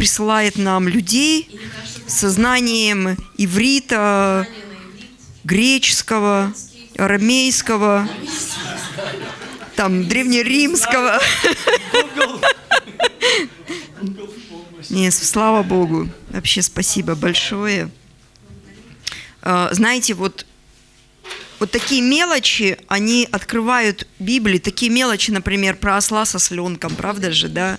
присылает нам людей со знанием иврита, греческого, арамейского, там, древнеримского. Нет, слава Богу. Вообще спасибо большое. А, знаете, вот, вот такие мелочи, они открывают Библию. Такие мелочи, например, про осла со сленком, правда же, да?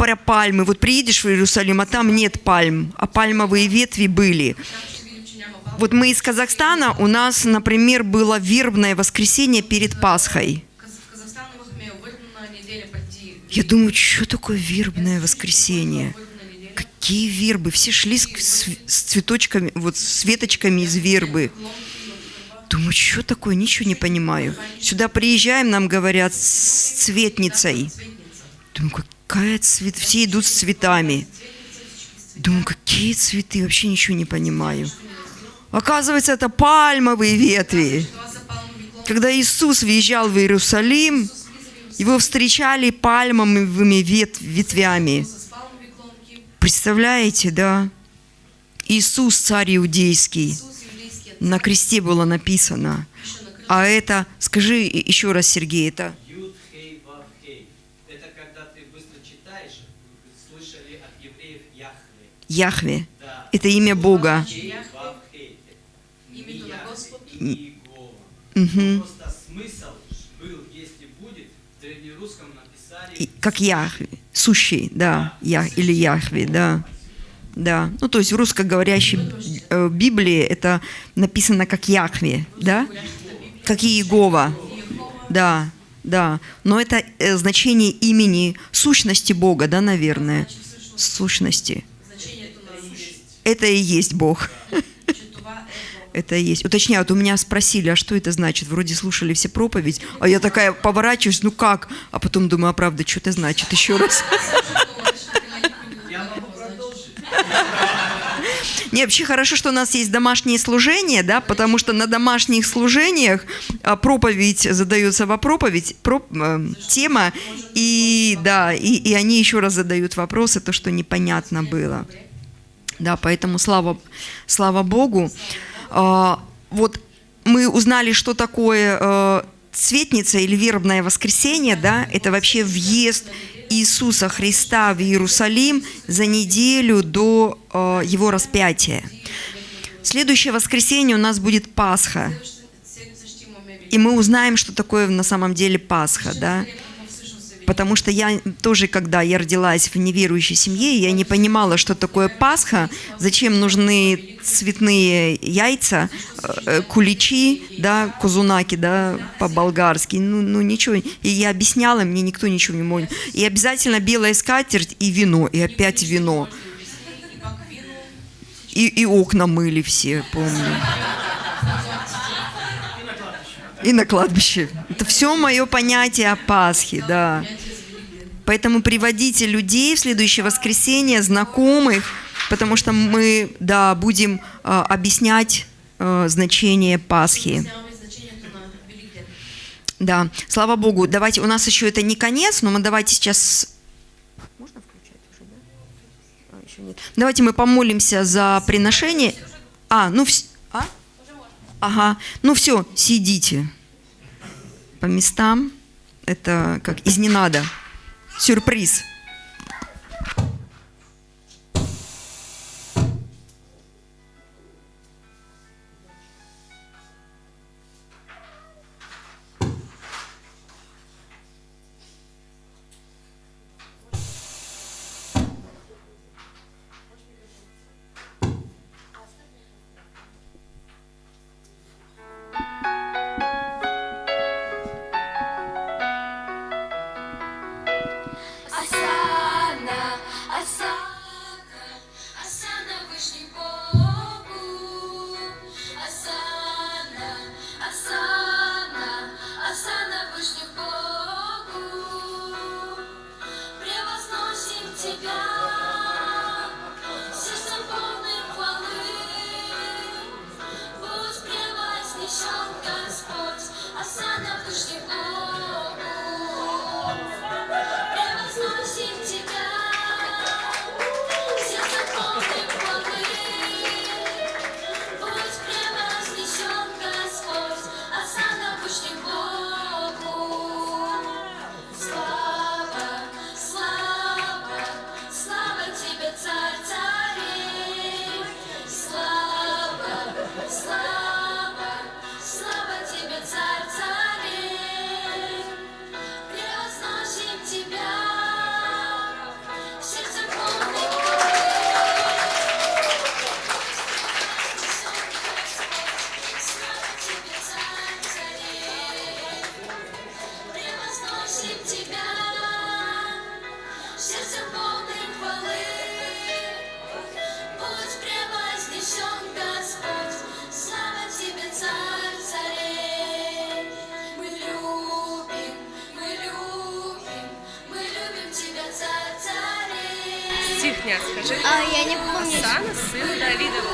Про пальмы. Вот приедешь в Иерусалим, а там нет пальм, а пальмовые ветви были. Вот мы из Казахстана, у нас, например, было вербное воскресенье перед Пасхой. Я думаю, что такое вербное воскресенье? Какие вербы? Все шли с, с цветочками, вот с веточками из вербы. Думаю, что такое? Ничего не понимаю. Сюда приезжаем, нам говорят, с цветницей. Думаю, какая цвет? Все идут с цветами. Думаю, какие цветы? Вообще ничего не понимаю. Оказывается, это пальмовые ветви. Когда Иисус въезжал в Иерусалим, его встречали пальмовыми вет ветвями. Представляете, да? Иисус, царь иудейский. На кресте было написано. А это, скажи еще раз, Сергей, это... Яхве. Это имя Бога. Как Яхве, сущий, да, я, или Яхве, да. Да, ну то есть в русскоговорящей э, Библии это написано как Яхве, да? Как Иегова, да, да. Но это э, значение имени сущности Бога, да, наверное, сущности. Это и есть Бог. это и есть. Уточняют, у меня спросили, а что это значит? Вроде слушали все проповедь, а я такая поворачиваюсь, ну как? А потом думаю, а правда, что это значит? Еще раз. Не, вообще хорошо, что у нас есть домашние служения, да, потому что на домашних служениях а, проповедь задается во проповедь, про, э, тема, и да, и, и они еще раз задают вопросы, то, что непонятно было. Да, поэтому слава, слава Богу. А, вот мы узнали, что такое э, цветница или вербное воскресенье, да, это вообще въезд Иисуса Христа в Иерусалим за неделю до э, его распятия. Следующее воскресенье у нас будет Пасха. И мы узнаем, что такое на самом деле Пасха, да потому что я тоже, когда я родилась в неверующей семье, я не понимала, что такое Пасха, зачем нужны цветные яйца, э, куличи, да, кузунаки, да, по-болгарски, ну, ну ничего. И я объясняла, мне никто ничего не мог. И обязательно белая скатерть и вино, и опять вино. И, и окна мыли все, помню. И на кладбище. Это все мое понятие о Пасхе, да. Поэтому приводите людей в следующее воскресенье, знакомых, потому что мы, да, будем э, объяснять э, значение Пасхи. Да, слава Богу. Давайте, у нас еще это не конец, но мы давайте сейчас... Можно включать уже, да? А, еще нет. Давайте мы помолимся за приношение. А, ну все. Ага. Ну все, сидите по местам. Это как из ненада. Сюрприз. Дня, скажи. А, я не помню. Асана, сыну Давидова.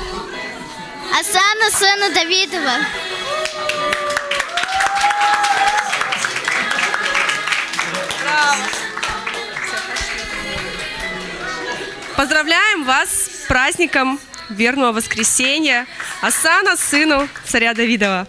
Асана, сына Давидова. Поздравляем вас с праздником верного воскресенья Асана, сыну царя Давидова.